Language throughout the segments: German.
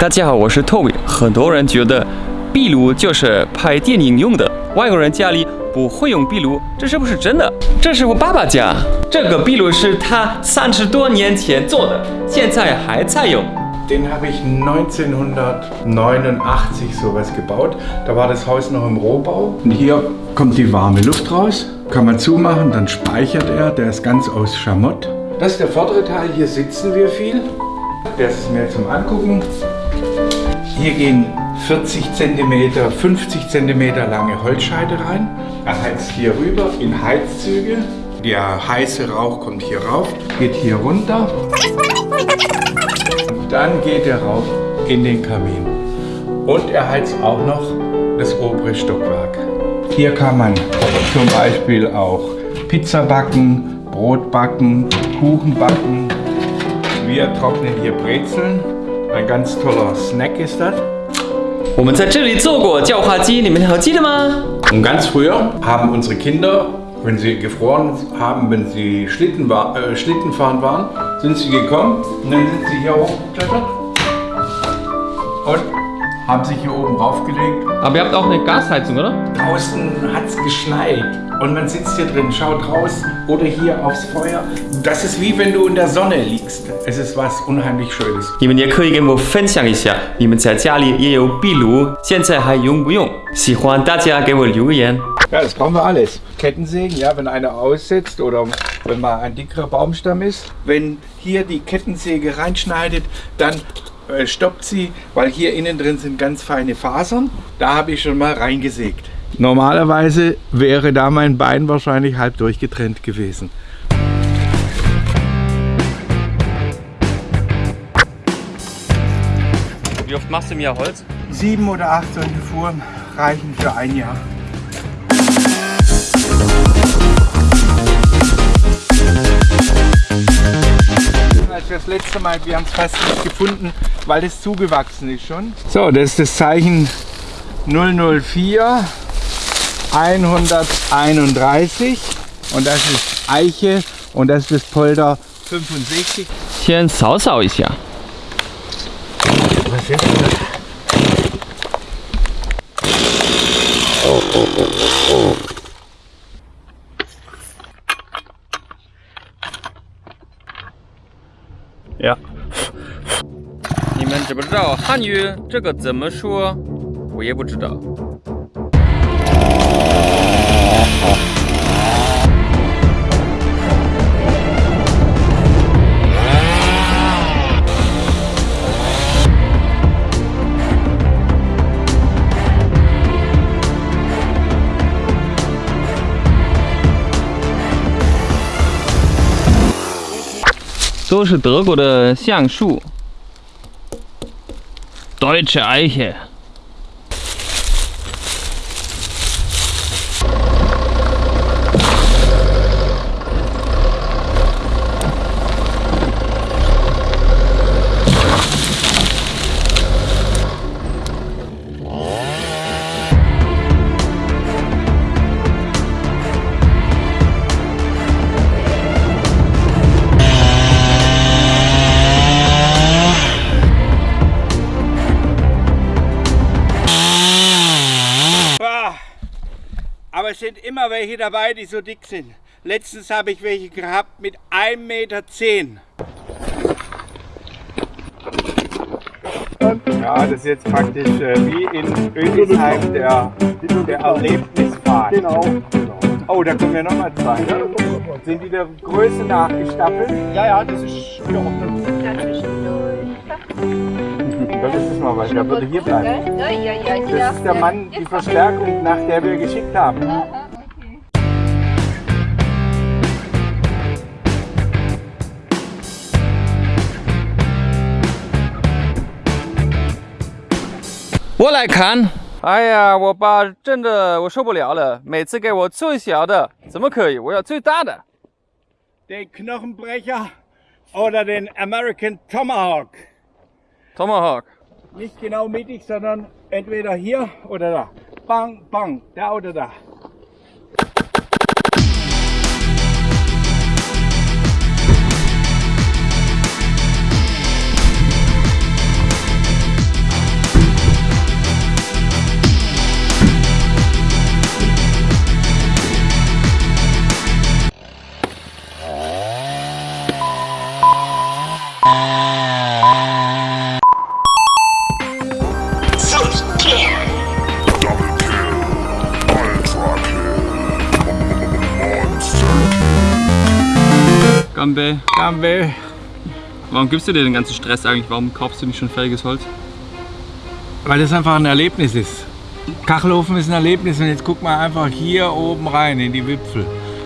大家好，我是 Toby。很多人觉得壁炉就是拍电影用的，外国人家里不会用壁炉，这是不是真的？这是我爸爸家，这个壁炉是他三十多年前做的，现在还在用。 Den habe ich 1989 sowas gebaut. Da war das Haus noch im Rohbau. Und hier kommt die warme Luft raus. Kann man zumachen, dann speichert er. Der ist ganz aus Schamott. Das ist der vordere Teil. Hier sitzen wir viel. Das ist mehr zum Angucken. Hier gehen 40 cm, 50 cm lange Holzscheite rein. Er heizt hier rüber in Heizzüge. Der heiße Rauch kommt hier rauf, geht hier runter. Dann geht er rauf in den Kamin. Und er heizt auch noch das obere Stockwerk. Hier kann man zum Beispiel auch Pizza backen, Brot backen, Kuchen backen. Wir trocknen hier Brezeln. Ein ganz toller Snack ist das. 我们在这里做过叫花鸡，你们还记得吗？ Und ganz früher haben unsere Kinder, wenn sie gefroren haben, wenn sie Schlitten, war, äh, Schlittenfahren waren, sind sie gekommen und dann sind sie hier hochgeklettert und haben sich hier oben raufgelegt. Aber ihr habt auch eine Gasheizung, oder? Draußen hat es geschneit und man sitzt hier drin, schaut raus oder hier aufs Feuer. Das ist wie wenn du in der Sonne liegst. Es ist was unheimlich Schönes. 你们也可以跟我分享一下，你们在家里也有壁炉，现在还用不用？喜欢大家给我留言。 Ja, das brauchen wir alles. Kettensägen, ja, wenn einer aussetzt oder wenn mal ein dickerer Baumstamm ist. Wenn hier die Kettensäge reinschneidet, dann äh, stoppt sie, weil hier innen drin sind ganz feine Fasern. Da habe ich schon mal reingesägt. Normalerweise wäre da mein Bein wahrscheinlich halb durchgetrennt gewesen. Wie oft machst du im Jahr Holz? Sieben oder acht solche Fuhren reichen für ein Jahr. wir das letzte Mal, wir haben es fast nicht gefunden, weil es zugewachsen ist schon. So, das ist das Zeichen 004 131 und das ist Eiche und das ist das Polder 65. Hier ein Sausau ist ja. Was ist das? Oh, oh, oh, 知不知道汉语这个怎么说？我也不知道。都是德国的橡树，Deutsche Eiche。Es sind immer welche dabei, die so dick sind. Letztens habe ich welche gehabt mit 1,10 Meter. Ja, das ist jetzt praktisch äh, wie in Ödisheim der, der Erlebnispfad. Genau, genau. Oh, da kommen ja nochmal zwei. Ne? Sind die der Größe nachgestaffelt? Ja, ja, das ist ist weil der würde hier bleiben. Ja, ja, ja, ja. Das ist der Mann, die Verstärkung, nach der wir geschickt haben. Okay. 我来看。哎呀，我爸真的我受不了了，每次给我最小的，怎么可以？我要最大的。 Den Knochenbrecher oder den American Tomahawk. Tomahawk。 Nicht genau mittig, sondern entweder hier oder da. Bang, bang, da oder da. Gambe. Gambe. Warum gibst du dir den ganzen Stress eigentlich? Warum kaufst du nicht schon fertiges Holz? Weil das einfach ein Erlebnis ist. Kachelofen ist ein Erlebnis und jetzt guck mal einfach hier oben rein in die Wipfel.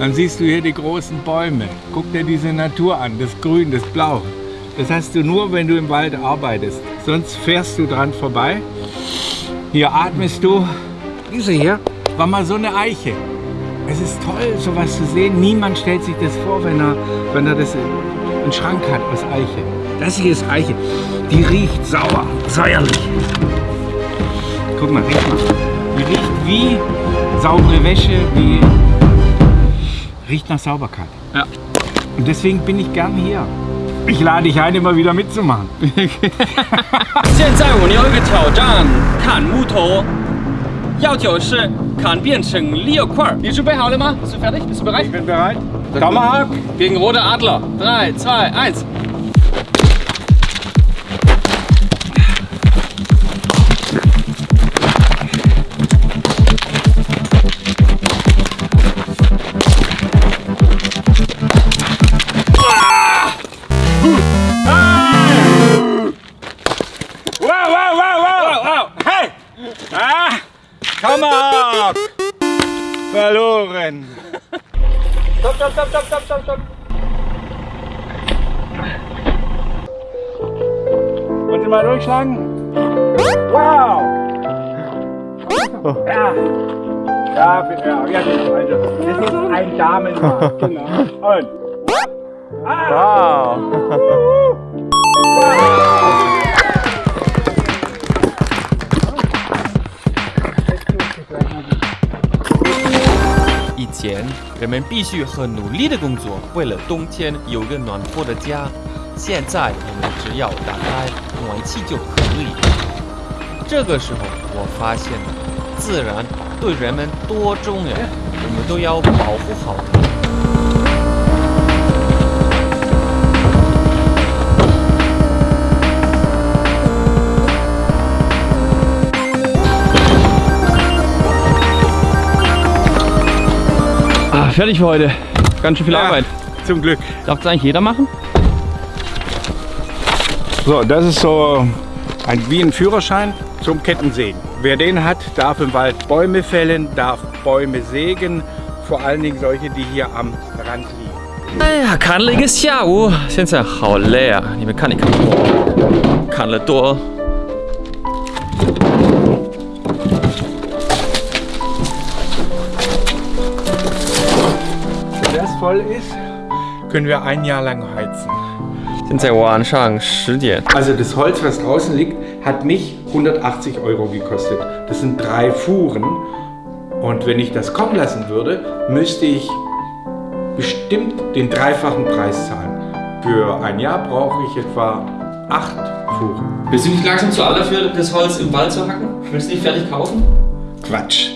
Dann siehst du hier die großen Bäume. Guck dir diese Natur an, das Grün, das Blau. Das hast du nur, wenn du im Wald arbeitest. Sonst fährst du dran vorbei. Hier atmest du. Diese hier war mal so eine Eiche Es ist toll, sowas zu sehen. Niemand stellt sich das vor, wenn er, wenn er das einen Schrank hat aus Eiche. Das hier ist Eiche. Die riecht sauer, säuerlich. Guck mal, riech mal. Die riecht wie saubere Wäsche, wie riecht nach Sauberkeit. Ja. Und deswegen bin ich gern hier. Ich lade dich ein, immer wieder mitzumachen. 现在我们有一个挑战，砍木头，要求是 Kahnbirnchen, Leo Quar. Bist du bereit, Haule mal? Ah. Bist du fertig? Bist du bereit? Ich bin bereit. Kammerhack. Gegen Rote Adler. 3, 2, 1. Tomahawk! Verloren. Stopp, stopp, stopp, stopp, stopp, stopp, stopp. Wollen Sie mal durchschlagen? Wow! Ja. Ja, bitte, ja, ja, genau. Also, das ist ein Damenmarkt. Genau. Und. Ah. Wow. 以前人们必须很努力的工作，为了冬天有个暖和的家。现在我们只要打开暖气就可以。这个时候，我发现了自然对人们多重要，我们都要保护好它。Ah, fertig für heute. Ganz schön viel Arbeit. Zum Glück. Darf das eigentlich jeder machen? So, das ist so ein, wie ein Führerschein zum Kettensägen. Wer den hat, darf im Wald Bäume fällen, darf Bäume sägen, vor allen Dingen solche, die hier am Rand liegen. 哎呀，砍了一个下午，现在好累啊！你们看，你看，砍了多。 voll ist, können wir ein Jahr lang heizen. Also das Holz, was draußen liegt, hat mich 180 Euro gekostet. Das sind drei Fuhren. Und wenn ich das kommen lassen würde, müsste ich bestimmt den dreifachen Preis zahlen. Für ein Jahr brauche ich etwa acht Fuhren. Willst du nicht langsam zu alt dafür, das Holz im Wald zu hacken? Willst du nicht fertig kaufen? Quatsch.